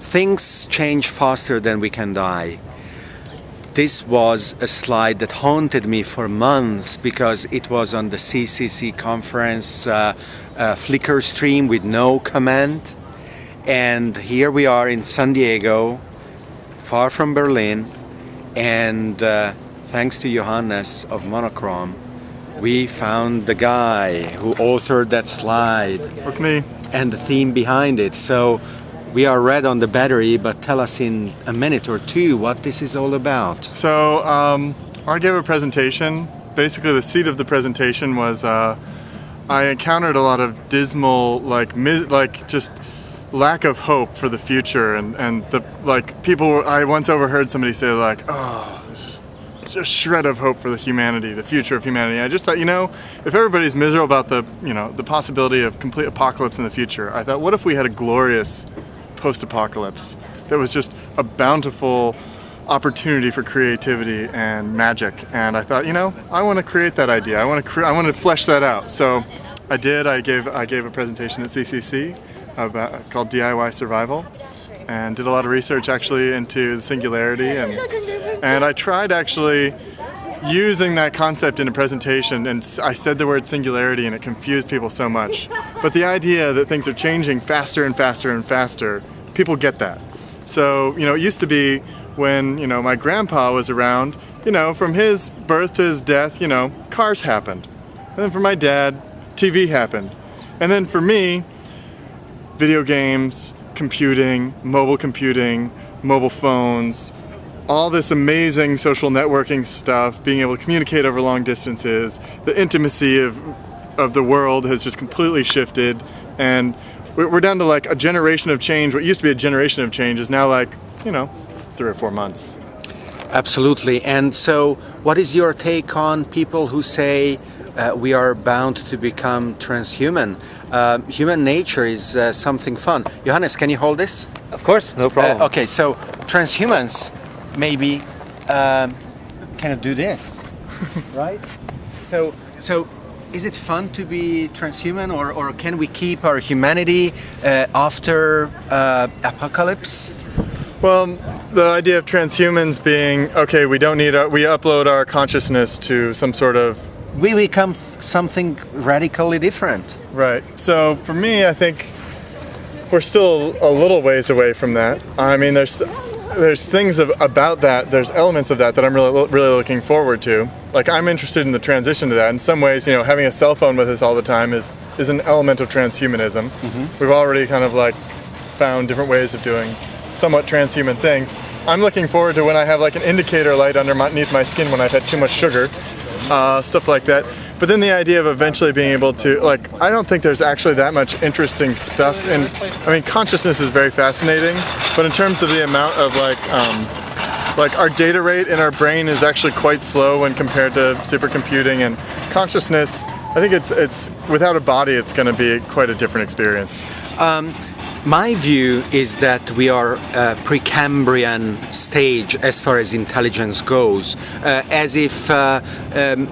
Things change faster than we can die. This was a slide that haunted me for months because it was on the CCC conference uh, uh, Flickr stream with no comment. And here we are in San Diego, far from Berlin, and uh, thanks to Johannes of Monochrom, we found the guy who authored that slide. That's me. And the theme behind it. So we are red on the battery, but tell us in a minute or two what this is all about. So um, I gave a presentation. Basically, the seat of the presentation was uh, I encountered a lot of dismal, like, like just lack of hope for the future, and and the like people. I once overheard somebody say like, "Oh, just a shred of hope for the humanity, the future of humanity." I just thought, you know, if everybody's miserable about the you know the possibility of complete apocalypse in the future, I thought, what if we had a glorious post-apocalypse that was just a bountiful opportunity for creativity and magic? And I thought you know I want to create that idea. I want to I want to flesh that out. So I did. I gave I gave a presentation at CCC about called DIY survival and did a lot of research actually into the singularity and and I tried actually using that concept in a presentation and I said the word singularity and it confused people so much. But the idea that things are changing faster and faster and faster, people get that. So, you know, it used to be when, you know, my grandpa was around, you know, from his birth to his death, you know, cars happened. And then for my dad, TV happened. And then for me, video games, computing, mobile computing, mobile phones, all this amazing social networking stuff, being able to communicate over long distances, the intimacy of, of the world has just completely shifted and we're down to like a generation of change. What used to be a generation of change is now like, you know, three or four months. Absolutely. And so what is your take on people who say uh, we are bound to become transhuman? Uh, human nature is uh, something fun. Johannes, can you hold this? Of course, no problem. Uh, okay, so transhumans maybe um, kind of do this, right? So, so is it fun to be transhuman or, or can we keep our humanity uh, after uh, apocalypse? Well, the idea of transhumans being, okay, we don't need, our, we upload our consciousness to some sort of... We become something radically different. Right. So for me, I think we're still a little ways away from that. I mean, there's there's things of, about that, there's elements of that that I'm really, really looking forward to. Like I'm interested in the transition to that. In some ways, you know, having a cell phone with us all the time is, is an element of transhumanism. Mm -hmm. We've already kind of like found different ways of doing somewhat transhuman things. I'm looking forward to when I have like an indicator light underneath my skin when I've had too much sugar, uh, stuff like that. But then the idea of eventually being able to, like, I don't think there's actually that much interesting stuff. And I mean, consciousness is very fascinating, but in terms of the amount of like, um, like our data rate in our brain is actually quite slow when compared to supercomputing and consciousness. I think it's it's without a body, it's going to be quite a different experience. Um, my view is that we are a Precambrian stage as far as intelligence goes, uh, as if uh, um,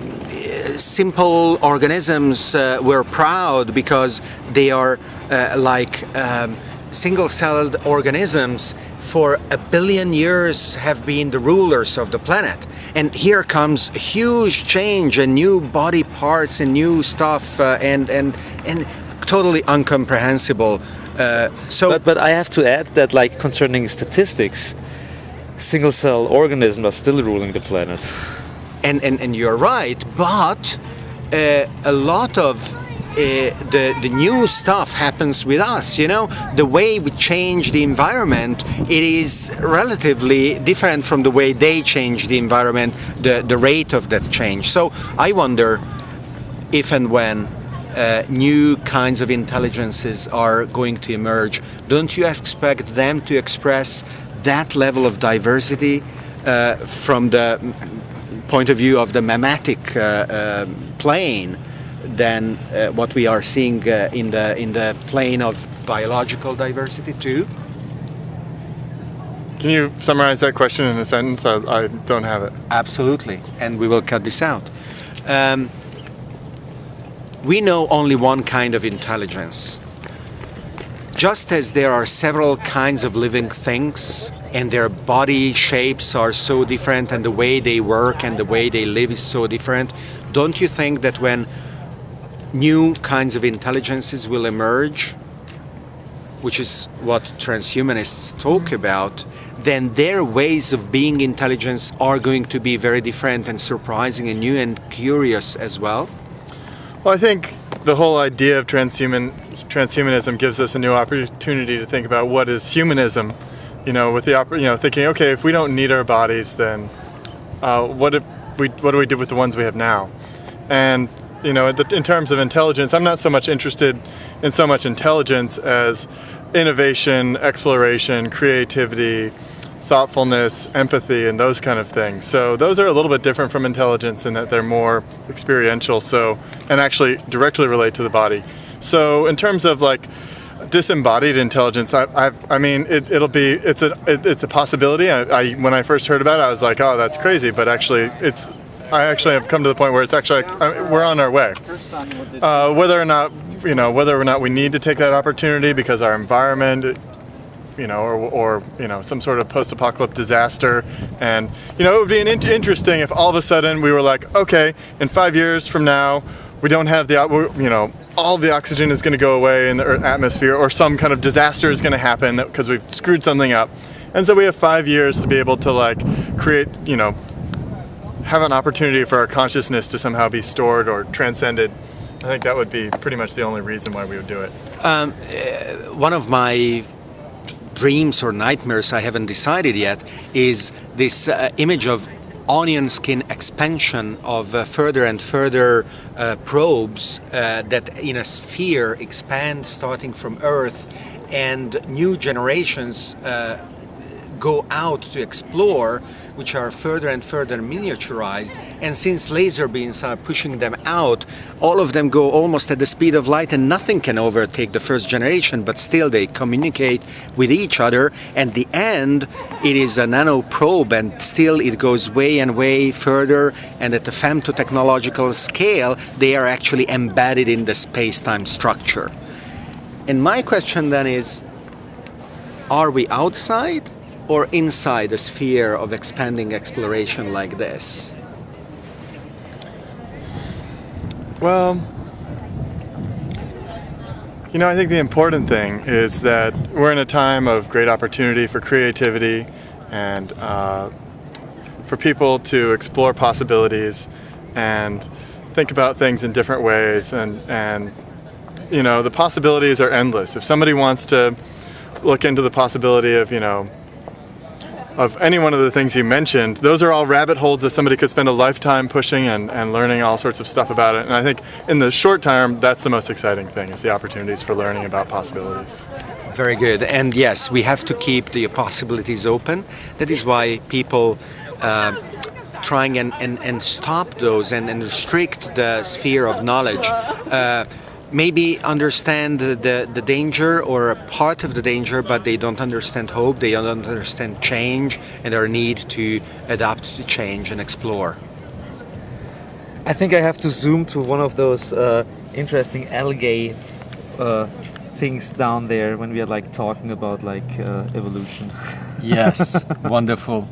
simple organisms uh, were proud because they are uh, like um, single-celled organisms for a billion years have been the rulers of the planet. And here comes huge change and new body parts and new stuff uh, and and and totally incomprehensible uh, so but, but I have to add that like concerning statistics single cell organisms are still ruling the planet and, and, and you're right, but uh, a lot of uh, the, the new stuff happens with us, you know? The way we change the environment, it is relatively different from the way they change the environment, the, the rate of that change. So I wonder if and when uh, new kinds of intelligences are going to emerge, don't you expect them to express that level of diversity uh, from the point of view of the memetic uh, uh, plane than uh, what we are seeing in the in the plane of biological diversity too. Can you summarize that question in a sentence? I, I don't have it. Absolutely, and we will cut this out. Um, we know only one kind of intelligence. Just as there are several kinds of living things and their body shapes are so different and the way they work and the way they live is so different, don't you think that when new kinds of intelligences will emerge, which is what transhumanists talk about, then their ways of being intelligence are going to be very different and surprising and new and curious as well? Well, I think the whole idea of transhuman transhumanism gives us a new opportunity to think about what is humanism. You know, with the you know thinking, okay, if we don't need our bodies, then uh, what if we what do we do with the ones we have now? And you know, in terms of intelligence, I'm not so much interested in so much intelligence as innovation, exploration, creativity, thoughtfulness, empathy, and those kind of things. So those are a little bit different from intelligence in that they're more experiential. So and actually directly relate to the body. So in terms of like disembodied intelligence, I, I've, i mean, it, will be it's a it, it's a possibility. I, I, when I first heard about it, I was like, oh, that's crazy. But actually, it's I actually have come to the point where it's actually I, we're on our way. Uh, whether or not you know whether or not we need to take that opportunity because our environment you know, or, or, you know, some sort of post-apocalyptic disaster. And, you know, it would be in interesting if all of a sudden we were like, okay, in five years from now, we don't have the, you know, all the oxygen is going to go away in the atmosphere or some kind of disaster is going to happen because we've screwed something up. And so we have five years to be able to like create, you know, have an opportunity for our consciousness to somehow be stored or transcended. I think that would be pretty much the only reason why we would do it. Um, uh, one of my dreams or nightmares, I haven't decided yet, is this uh, image of onion skin expansion of uh, further and further uh, probes uh, that in a sphere expand starting from Earth and new generations uh, go out to explore which are further and further miniaturized. And since laser beams are pushing them out all of them go almost at the speed of light and nothing can overtake the first generation but still they communicate with each other. And the end it is a nano probe and still it goes way and way further. And at the femtotechnological scale they are actually embedded in the space-time structure. And my question then is are we outside or inside a sphere of expanding exploration like this? Well, you know, I think the important thing is that we're in a time of great opportunity for creativity and uh, for people to explore possibilities and think about things in different ways and, and you know, the possibilities are endless. If somebody wants to look into the possibility of, you know, of any one of the things you mentioned, those are all rabbit holes that somebody could spend a lifetime pushing and, and learning all sorts of stuff about it. And I think in the short term, that's the most exciting thing, is the opportunities for learning about possibilities. Very good. And yes, we have to keep the possibilities open. That is why people uh, trying and, and, and stop those and, and restrict the sphere of knowledge. Uh, maybe understand the, the, the, danger or a part of the danger, but they don't understand hope, they don't understand change and our need to adapt to change and explore. I think I have to zoom to one of those uh, interesting algae uh, things down there when we are like talking about like uh, evolution. Yes, wonderful.